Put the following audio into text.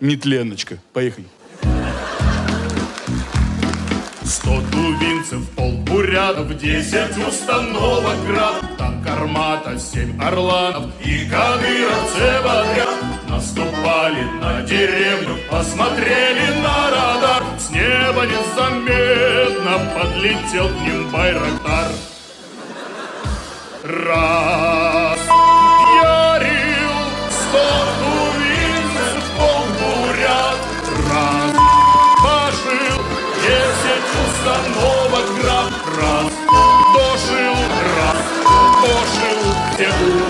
нетленочка. Поехали. Сто тувинцев, полбурядов, десять установок град, танк армата, семь орланов и кадыровцы подряд. Наступали на деревню, посмотрели на радар, с неба незаметно подлетел к ним байрактар. Раз новоград раз дошил, раз дошил, где